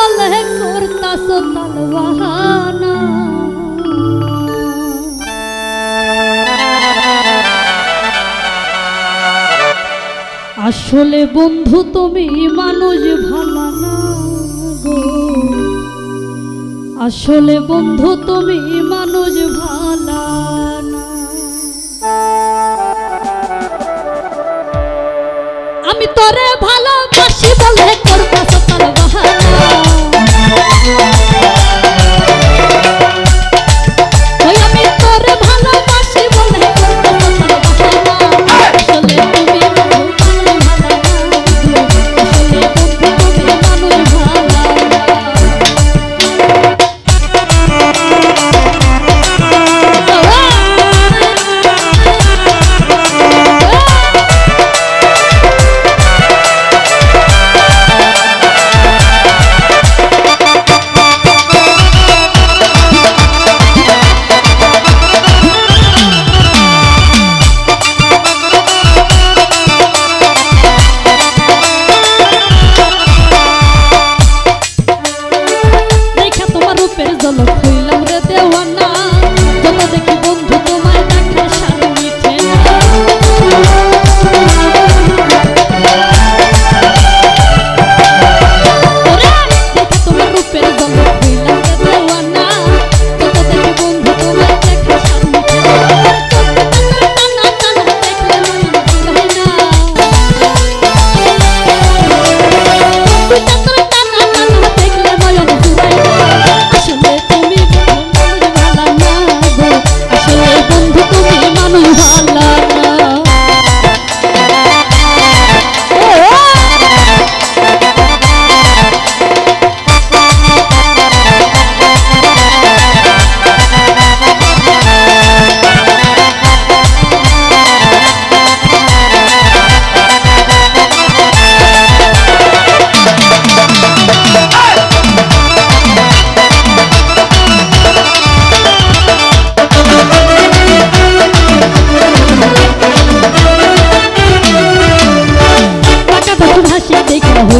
বলে করতা সোনাল বাহানা আসলে বন্ধু তুমি মানুষ ভালা না আসলে বন্ধু তুমি মানুষ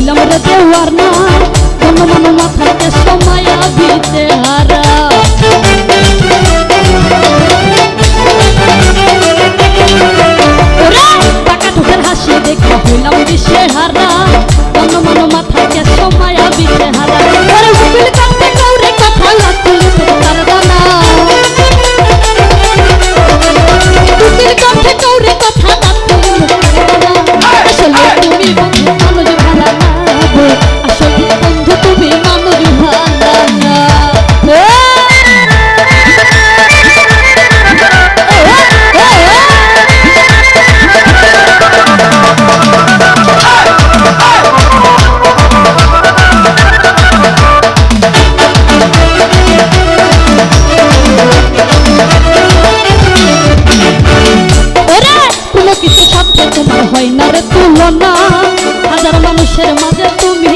হইলাম রে দেওয়ার না কোনো মনো মাথাতে সময় দিতে হারা। টাকা ঠোকের হাসি দেখে হইলাম বিশ্বে মাথা না হাজার মানুষের মাঝে তুমি